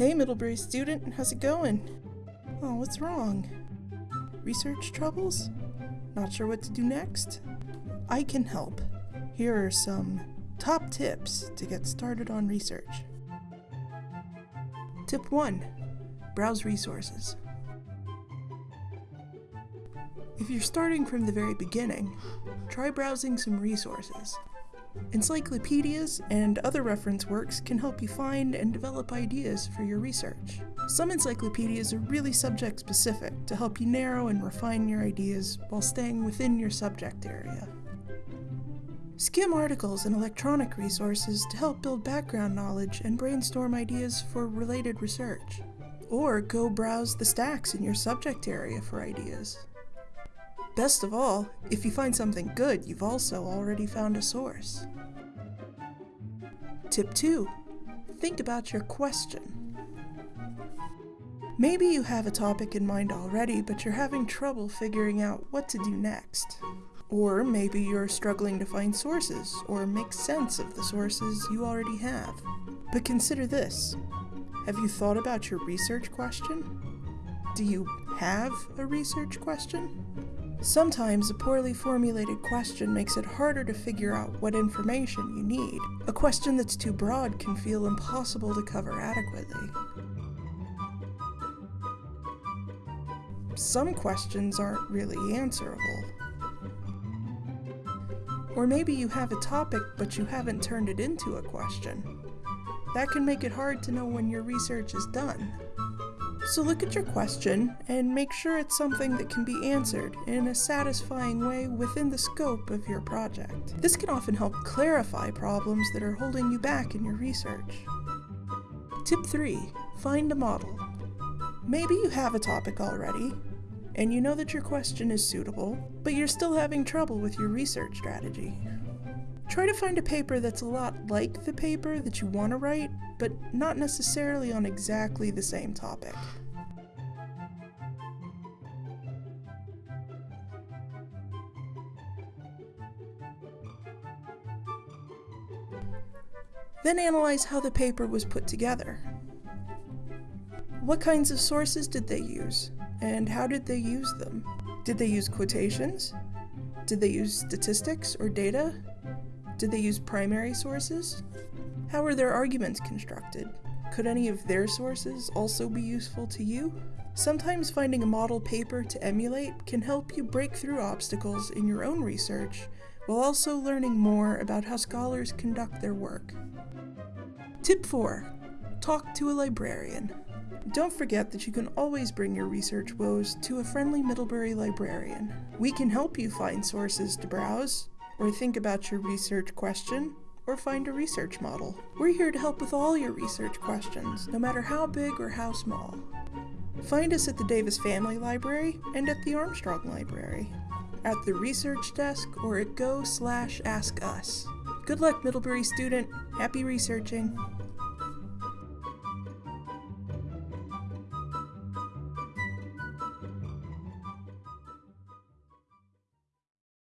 Hey, Middlebury student, how's it going? Oh, what's wrong? Research troubles? Not sure what to do next? I can help. Here are some top tips to get started on research. Tip 1 Browse resources. If you're starting from the very beginning, try browsing some resources. Encyclopedias and other reference works can help you find and develop ideas for your research. Some encyclopedias are really subject specific to help you narrow and refine your ideas while staying within your subject area. Skim articles and electronic resources to help build background knowledge and brainstorm ideas for related research. Or go browse the stacks in your subject area for ideas. Best of all, if you find something good, you've also already found a source. Tip 2. Think about your question. Maybe you have a topic in mind already, but you're having trouble figuring out what to do next. Or maybe you're struggling to find sources or make sense of the sources you already have. But consider this. Have you thought about your research question? Do you have a research question? Sometimes a poorly formulated question makes it harder to figure out what information you need. A question that's too broad can feel impossible to cover adequately. Some questions aren't really answerable. Or maybe you have a topic but you haven't turned it into a question. That can make it hard to know when your research is done. So look at your question and make sure it's something that can be answered in a satisfying way within the scope of your project. This can often help clarify problems that are holding you back in your research. Tip 3. Find a model. Maybe you have a topic already, and you know that your question is suitable, but you're still having trouble with your research strategy. Try to find a paper that's a lot like the paper that you want to write, but not necessarily on exactly the same topic. Then analyze how the paper was put together. What kinds of sources did they use, and how did they use them? Did they use quotations? Did they use statistics or data? Did they use primary sources? How were their arguments constructed? Could any of their sources also be useful to you? Sometimes finding a model paper to emulate can help you break through obstacles in your own research while also learning more about how scholars conduct their work. Tip 4. Talk to a librarian. Don't forget that you can always bring your research woes to a friendly Middlebury librarian. We can help you find sources to browse, or think about your research question, or find a research model. We're here to help with all your research questions, no matter how big or how small. Find us at the Davis Family Library and at the Armstrong Library, at the research desk or at go slash ask us. Good luck, Middlebury student. Happy researching.